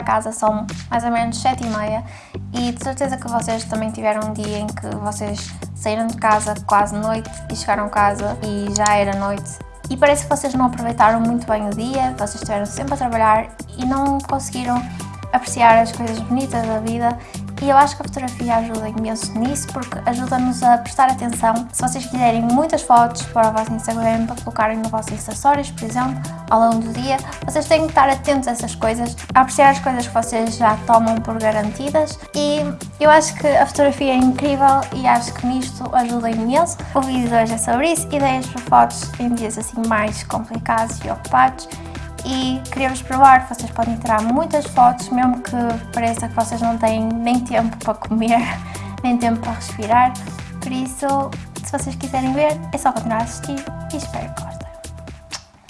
casa são mais ou menos 7 e meia. E de certeza que vocês também tiveram um dia em que vocês saíram de casa quase noite e chegaram a casa e já era noite. E parece que vocês não aproveitaram muito bem o dia, vocês estiveram sempre a trabalhar e não conseguiram apreciar as coisas bonitas da vida e eu acho que a fotografia ajuda imenso nisso porque ajuda-nos a prestar atenção. Se vocês quiserem muitas fotos para o vosso Instagram, para colocarem no vosso Stories, por exemplo, ao longo do dia, vocês têm que estar atentos a essas coisas, a apreciar as coisas que vocês já tomam por garantidas e eu acho que a fotografia é incrível e acho que nisto ajuda imenso. O vídeo de hoje é sobre isso, ideias para fotos em dias assim mais complicados e ocupados e queria-vos provar vocês podem tirar muitas fotos, mesmo que pareça que vocês não têm nem tempo para comer, nem tempo para respirar. Por isso, se vocês quiserem ver, é só continuar a assistir e espero que gostem.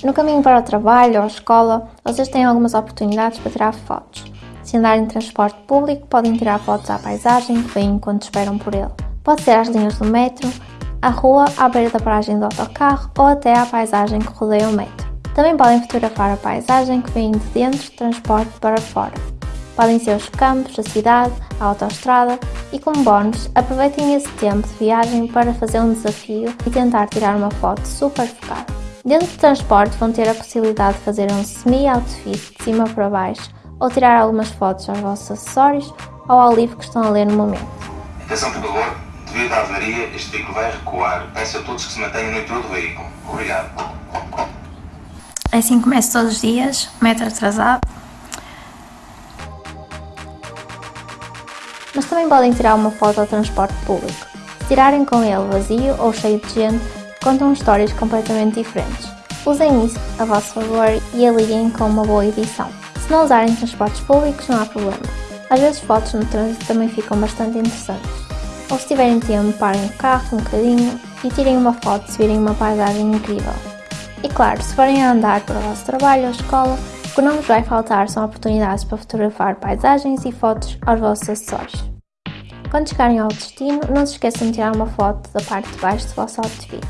No caminho para o trabalho ou a escola, vocês têm algumas oportunidades para tirar fotos. Se andarem em transporte público, podem tirar fotos à paisagem que vêm enquanto esperam por ele. Pode ser às linhas do metro, à rua, à beira da paragem do autocarro ou até à paisagem que rodeia o metro. Também podem fotografar a paisagem que vem de dentro do transporte para fora. Podem ser os campos, a cidade, a autoestrada e como bónus, aproveitem esse tempo de viagem para fazer um desafio e tentar tirar uma foto super focada. Dentro do transporte vão ter a possibilidade de fazer um semi-outfit de cima para baixo ou tirar algumas fotos aos vossos acessórios ou ao livro que estão a ler no momento. Atenção por favor, devido à avaria, este veículo vai recuar. Peço a todos que se mantenham no interior do veículo. Obrigado. Assim começo todos os dias, metro atrasado. Mas também podem tirar uma foto ao transporte público. Se tirarem com ele vazio ou cheio de gente, contam histórias completamente diferentes. Usem isso a vosso favor e aliguem com uma boa edição. Se não usarem transportes públicos, não há problema. Às vezes fotos no trânsito também ficam bastante interessantes. Ou se tiverem tempo, parem o carro um bocadinho e tirem uma foto se virem uma paisagem incrível. E claro, se forem a andar para o vosso trabalho ou escola, o que não vos vai faltar são oportunidades para fotografar paisagens e fotos aos vossos acessórios. Quando chegarem ao destino, não se esqueçam de tirar uma foto da parte de baixo do vosso outfit.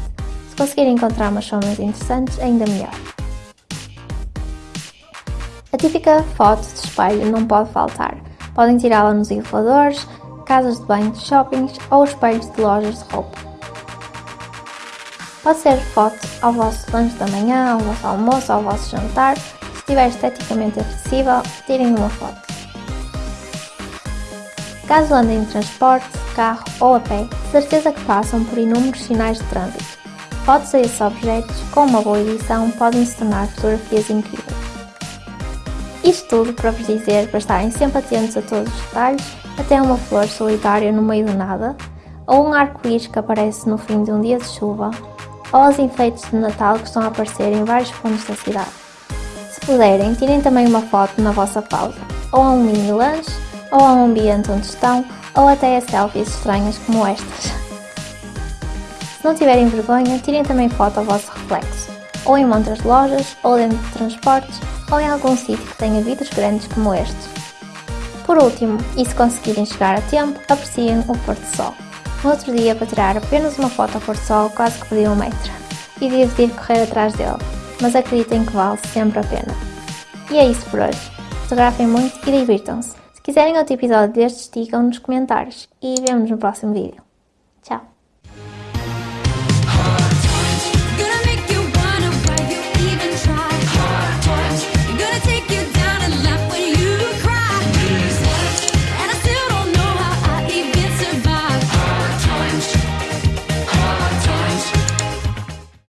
Se conseguirem encontrar umas sombras interessantes, ainda melhor. A típica foto de espelho não pode faltar. Podem tirá-la nos elevadores, casas de banho de shoppings ou espelhos de lojas de roupa. Pode ser foto ao vosso lanche da manhã, ao vosso almoço, ao vosso jantar. Se estiver esteticamente acessível, tirem uma foto. Caso andem em transporte, carro ou a pé, certeza que passam por inúmeros sinais de trânsito. Fotos a esses objetos, com uma boa edição, podem se tornar fotografias incríveis. Isto tudo para vos dizer para estarem sempre atentos a todos os detalhes, até uma flor solitária no meio do nada, ou um arco-íris que aparece no fim de um dia de chuva, ou aos enfeites de Natal que estão a aparecer em vários pontos da cidade. Se puderem, tirem também uma foto na vossa pausa, ou a um mini lanche, ou a um ambiente onde estão, ou até a selfies estranhas como estas. Se não tiverem vergonha, tirem também foto ao vosso reflexo, ou em montas de lojas, ou dentro de transportes, ou em algum sítio que tenha vidros grandes como estes. Por último, e se conseguirem chegar a tempo, apreciem o pôr sol. No outro dia, para tirar apenas uma foto ao pôr sol, quase que perdi um metro. E tive de ir correr atrás dele, mas acreditem que vale sempre a pena. E é isso por hoje. Fotografem muito e divirtam-se. Se quiserem outro episódio destes, digam nos comentários. E vemos no próximo vídeo.